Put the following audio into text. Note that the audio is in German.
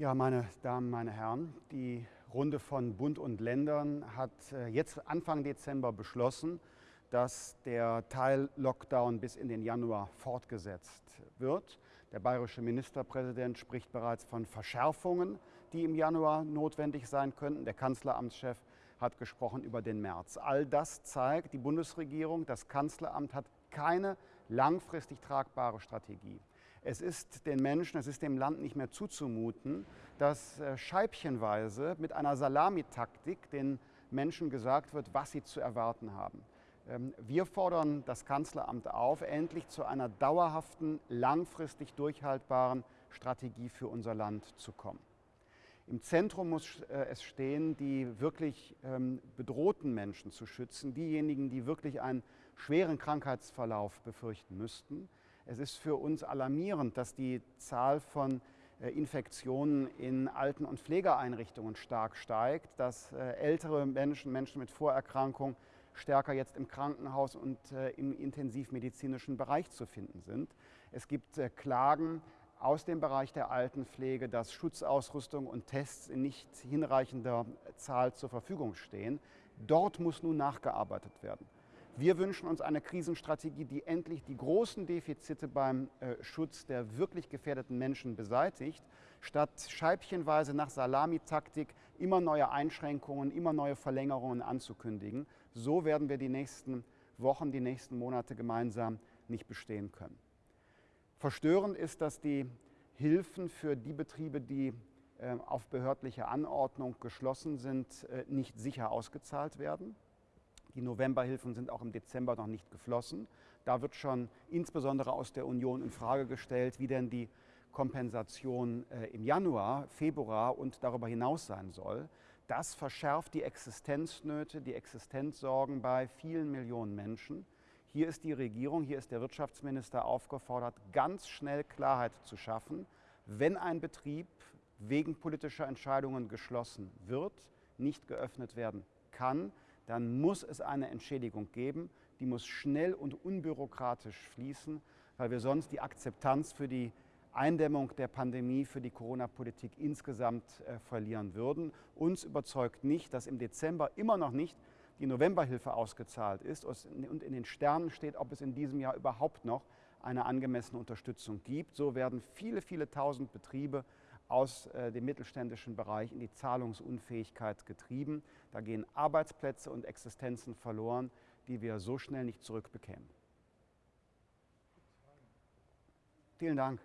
Ja, meine Damen, meine Herren, die Runde von Bund und Ländern hat äh, jetzt Anfang Dezember beschlossen, dass der Teil-Lockdown bis in den Januar fortgesetzt wird. Der bayerische Ministerpräsident spricht bereits von Verschärfungen, die im Januar notwendig sein könnten. Der Kanzleramtschef hat gesprochen über den März. All das zeigt, die Bundesregierung, das Kanzleramt hat keine langfristig tragbare Strategie. Es ist den Menschen, es ist dem Land nicht mehr zuzumuten, dass äh, scheibchenweise mit einer Salamitaktik den Menschen gesagt wird, was sie zu erwarten haben. Ähm, wir fordern das Kanzleramt auf, endlich zu einer dauerhaften, langfristig durchhaltbaren Strategie für unser Land zu kommen. Im Zentrum muss äh, es stehen, die wirklich ähm, bedrohten Menschen zu schützen, diejenigen, die wirklich einen schweren Krankheitsverlauf befürchten müssten. Es ist für uns alarmierend, dass die Zahl von äh, Infektionen in Alten- und Pflegeeinrichtungen stark steigt, dass äh, ältere Menschen, Menschen mit Vorerkrankungen stärker jetzt im Krankenhaus und im intensivmedizinischen Bereich zu finden sind. Es gibt Klagen aus dem Bereich der Altenpflege, dass Schutzausrüstung und Tests in nicht hinreichender Zahl zur Verfügung stehen. Dort muss nun nachgearbeitet werden. Wir wünschen uns eine Krisenstrategie, die endlich die großen Defizite beim äh, Schutz der wirklich gefährdeten Menschen beseitigt, statt scheibchenweise nach Salamitaktik immer neue Einschränkungen, immer neue Verlängerungen anzukündigen. So werden wir die nächsten Wochen, die nächsten Monate gemeinsam nicht bestehen können. Verstörend ist, dass die Hilfen für die Betriebe, die äh, auf behördliche Anordnung geschlossen sind, äh, nicht sicher ausgezahlt werden. Die Novemberhilfen sind auch im Dezember noch nicht geflossen. Da wird schon insbesondere aus der Union in Frage gestellt, wie denn die Kompensation äh, im Januar, Februar und darüber hinaus sein soll. Das verschärft die Existenznöte, die Existenzsorgen bei vielen Millionen Menschen. Hier ist die Regierung, hier ist der Wirtschaftsminister aufgefordert, ganz schnell Klarheit zu schaffen, wenn ein Betrieb wegen politischer Entscheidungen geschlossen wird, nicht geöffnet werden kann, dann muss es eine Entschädigung geben. Die muss schnell und unbürokratisch fließen, weil wir sonst die Akzeptanz für die Eindämmung der Pandemie, für die Corona-Politik insgesamt äh, verlieren würden. Uns überzeugt nicht, dass im Dezember immer noch nicht die Novemberhilfe ausgezahlt ist und in den Sternen steht, ob es in diesem Jahr überhaupt noch eine angemessene Unterstützung gibt. So werden viele, viele tausend Betriebe aus äh, dem mittelständischen Bereich in die Zahlungsunfähigkeit getrieben. Da gehen Arbeitsplätze und Existenzen verloren, die wir so schnell nicht zurückbekämen. Vielen Dank.